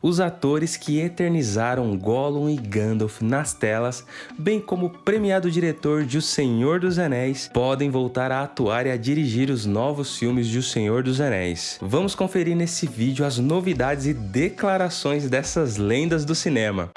Os atores que eternizaram Gollum e Gandalf nas telas, bem como o premiado diretor de O Senhor dos Anéis, podem voltar a atuar e a dirigir os novos filmes de O Senhor dos Anéis. Vamos conferir nesse vídeo as novidades e declarações dessas lendas do cinema.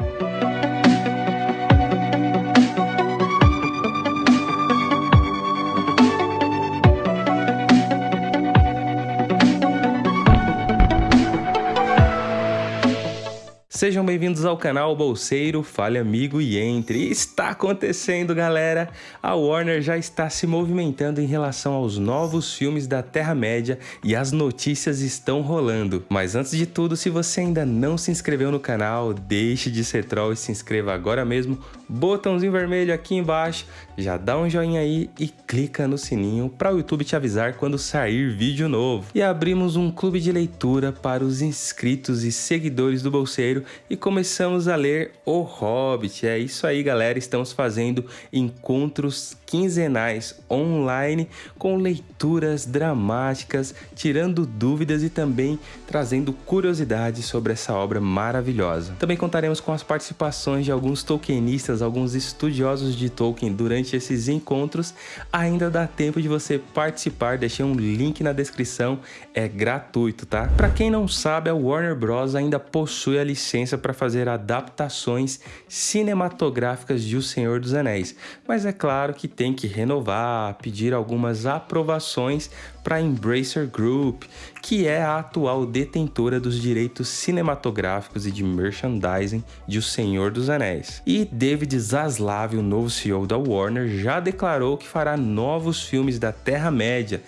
Sejam bem-vindos ao canal Bolseiro, fale amigo e entre. Está acontecendo, galera! A Warner já está se movimentando em relação aos novos filmes da Terra-média e as notícias estão rolando. Mas antes de tudo, se você ainda não se inscreveu no canal, deixe de ser troll e se inscreva agora mesmo. Botãozinho vermelho aqui embaixo, já dá um joinha aí e clica no sininho para o YouTube te avisar quando sair vídeo novo. E abrimos um clube de leitura para os inscritos e seguidores do Bolseiro e começamos a ler O Hobbit. É isso aí, galera. Estamos fazendo encontros quinzenais online com leituras dramáticas, tirando dúvidas e também trazendo curiosidades sobre essa obra maravilhosa. Também contaremos com as participações de alguns tolkienistas, alguns estudiosos de Tolkien durante esses encontros. Ainda dá tempo de você participar, deixei um link na descrição, é gratuito, tá? Para quem não sabe, a Warner Bros ainda possui a licença licença para fazer adaptações cinematográficas de O Senhor dos Anéis, mas é claro que tem que renovar, pedir algumas aprovações para a Embracer Group, que é a atual detentora dos direitos cinematográficos e de merchandising de O Senhor dos Anéis. E David Zaslav, o novo CEO da Warner, já declarou que fará novos filmes da Terra-média,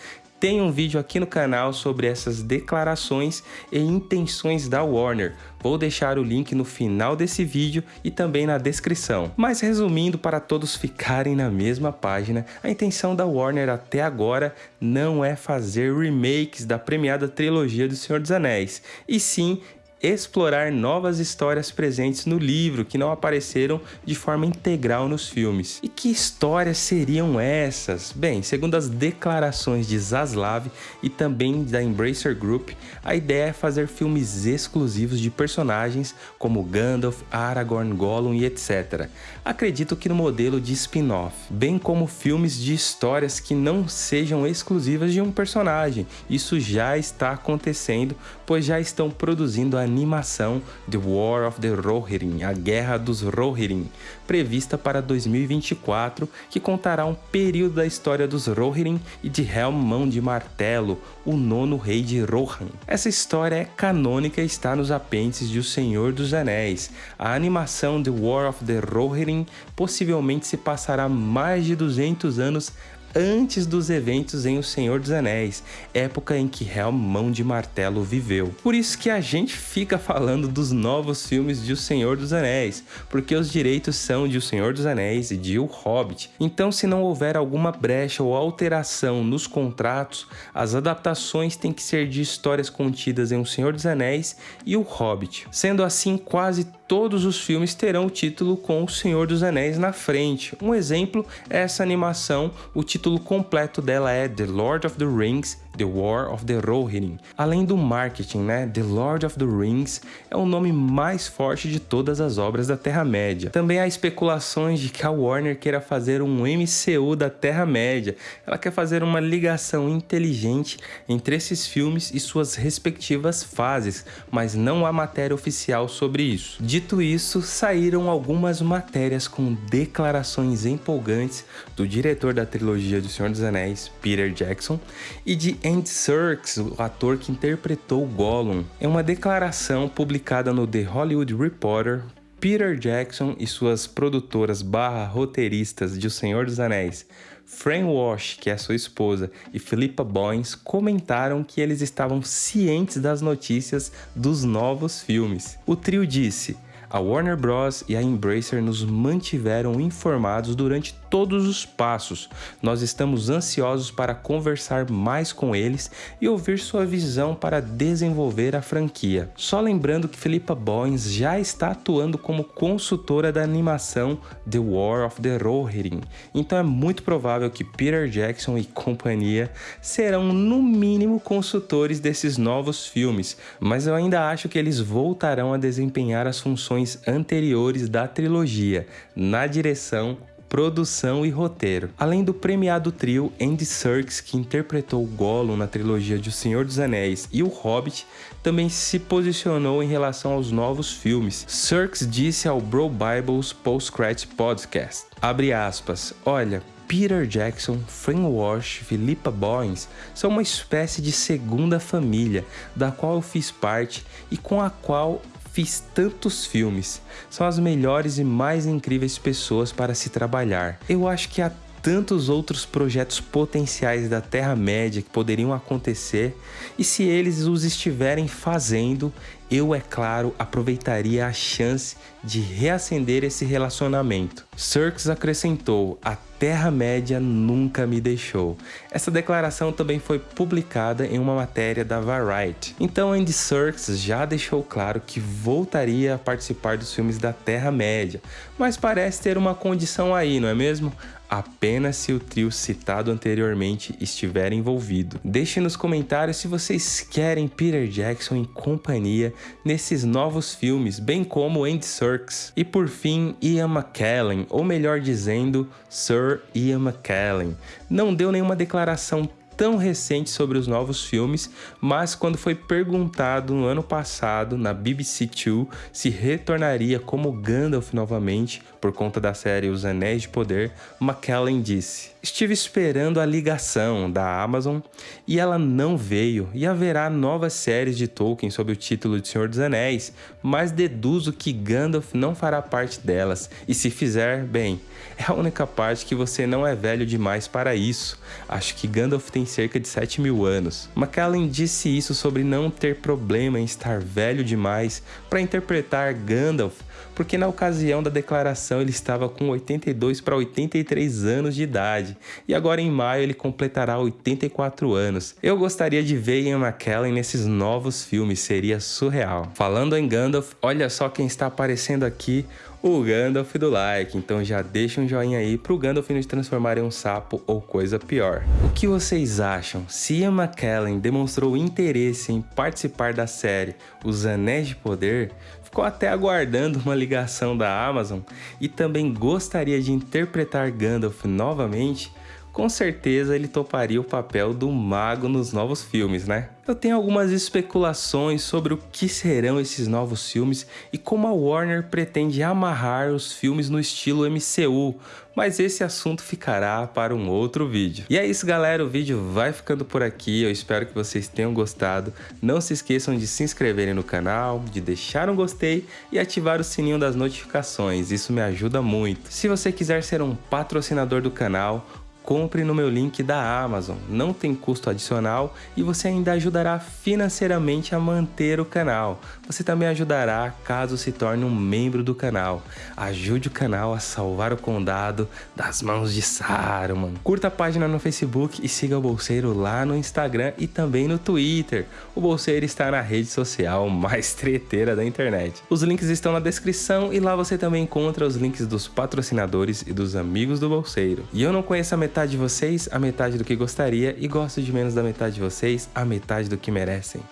tem um vídeo aqui no canal sobre essas declarações e intenções da Warner. Vou deixar o link no final desse vídeo e também na descrição. Mas resumindo para todos ficarem na mesma página, a intenção da Warner até agora não é fazer remakes da premiada trilogia do Senhor dos Anéis, e sim explorar novas histórias presentes no livro que não apareceram de forma integral nos filmes. E que histórias seriam essas? Bem, segundo as declarações de Zaslav e também da Embracer Group, a ideia é fazer filmes exclusivos de personagens como Gandalf, Aragorn, Gollum e etc. Acredito que no modelo de spin-off, bem como filmes de histórias que não sejam exclusivas de um personagem. Isso já está acontecendo, pois já estão produzindo a animação The War of the Rohirrim, a Guerra dos Rohirrim, prevista para 2024, que contará um período da história dos Rohirrim e de Helm Mão de Martelo, o nono rei de Rohan. Essa história é canônica e está nos apêndices de O Senhor dos Anéis. A animação The War of the Rohirrim possivelmente se passará mais de 200 anos antes dos eventos em O Senhor dos Anéis, época em que Helm Mão de Martelo viveu. Por isso que a gente fica falando dos novos filmes de O Senhor dos Anéis, porque os direitos são de O Senhor dos Anéis e de O Hobbit. Então se não houver alguma brecha ou alteração nos contratos, as adaptações têm que ser de histórias contidas em O Senhor dos Anéis e O Hobbit. Sendo assim, quase todos os filmes terão o título com O Senhor dos Anéis na frente. Um exemplo é essa animação, o título completo dela é The Lord of the Rings The War of the Rohirrim. Além do marketing, né, The Lord of the Rings é o nome mais forte de todas as obras da Terra-média. Também há especulações de que a Warner queira fazer um MCU da Terra-média. Ela quer fazer uma ligação inteligente entre esses filmes e suas respectivas fases, mas não há matéria oficial sobre isso. Dito isso, saíram algumas matérias com declarações empolgantes do diretor da trilogia do Senhor dos Anéis, Peter Jackson, e de Andy Serkis, o ator que interpretou Gollum. Em uma declaração publicada no The Hollywood Reporter, Peter Jackson e suas produtoras barra roteiristas de O Senhor dos Anéis, Fran Walsh, que é sua esposa, e Philippa Boyens comentaram que eles estavam cientes das notícias dos novos filmes. O trio disse A Warner Bros. e a Embracer nos mantiveram informados durante todos os passos. Nós estamos ansiosos para conversar mais com eles e ouvir sua visão para desenvolver a franquia. Só lembrando que Philippa Boyens já está atuando como consultora da animação The War of the Rohirrim, então é muito provável que Peter Jackson e companhia serão no mínimo consultores desses novos filmes, mas eu ainda acho que eles voltarão a desempenhar as funções anteriores da trilogia, na direção, produção e roteiro. Além do premiado trio Andy Serkis, que interpretou Gollum na trilogia de O Senhor dos Anéis e O Hobbit, também se posicionou em relação aos novos filmes. Serkis disse ao Bro Bibles Post-Credit Podcast, aspas, olha, Peter Jackson, Fran Walsh Philippa Boyens são uma espécie de segunda família, da qual eu fiz parte e com a qual fiz tantos filmes. São as melhores e mais incríveis pessoas para se trabalhar. Eu acho que há tantos outros projetos potenciais da Terra-média que poderiam acontecer, e se eles os estiverem fazendo, eu, é claro, aproveitaria a chance de reacender esse relacionamento. Serkis acrescentou: A Terra-média nunca me deixou. Essa declaração também foi publicada em uma matéria da Variety. Então, Andy Serkis já deixou claro que voltaria a participar dos filmes da Terra-média, mas parece ter uma condição aí, não é mesmo? Apenas se o trio citado anteriormente estiver envolvido. Deixe nos comentários se vocês querem Peter Jackson em companhia nesses novos filmes, bem como Andy Serkis. E por fim, Ian McKellen, ou melhor dizendo, Sir Ian McKellen, não deu nenhuma declaração tão recente sobre os novos filmes, mas quando foi perguntado no ano passado na BBC Two se retornaria como Gandalf novamente por conta da série Os Anéis de Poder, McKellen disse: Estive esperando a ligação da Amazon e ela não veio, e haverá novas séries de Tolkien sob o título de Senhor dos Anéis, mas deduzo que Gandalf não fará parte delas, e se fizer, bem, é a única parte que você não é velho demais para isso. Acho que Gandalf tem cerca de 7 mil anos. McKellen disse isso sobre não ter problema em estar velho demais para interpretar Gandalf, porque na ocasião da declaração ele estava com 82 para 83 anos de idade, e agora em maio ele completará 84 anos. Eu gostaria de ver Ian McKellen nesses novos filmes, seria surreal. Falando em Gandalf, olha só quem está aparecendo aqui, o Gandalf do like, então já deixa um joinha aí pro Gandalf não te transformar em um sapo ou coisa pior. O que vocês acham? Se Ian McKellen demonstrou interesse em participar da série Os Anéis de Poder, ficou até aguardando uma ligação da Amazon e também gostaria de interpretar Gandalf novamente, com certeza ele toparia o papel do mago nos novos filmes, né? Eu tenho algumas especulações sobre o que serão esses novos filmes e como a Warner pretende amarrar os filmes no estilo MCU, mas esse assunto ficará para um outro vídeo. E é isso galera, o vídeo vai ficando por aqui, eu espero que vocês tenham gostado. Não se esqueçam de se inscreverem no canal, de deixar um gostei e ativar o sininho das notificações, isso me ajuda muito. Se você quiser ser um patrocinador do canal, compre no meu link da Amazon, não tem custo adicional e você ainda ajudará financeiramente a manter o canal. Você também ajudará caso se torne um membro do canal. Ajude o canal a salvar o condado das mãos de Saruman. Curta a página no Facebook e siga o Bolseiro lá no Instagram e também no Twitter. O Bolseiro está na rede social mais treteira da internet. Os links estão na descrição e lá você também encontra os links dos patrocinadores e dos amigos do Bolseiro. E eu não conheço a metade de vocês, a metade do que gostaria, e gosto de menos da metade de vocês, a metade do que merecem.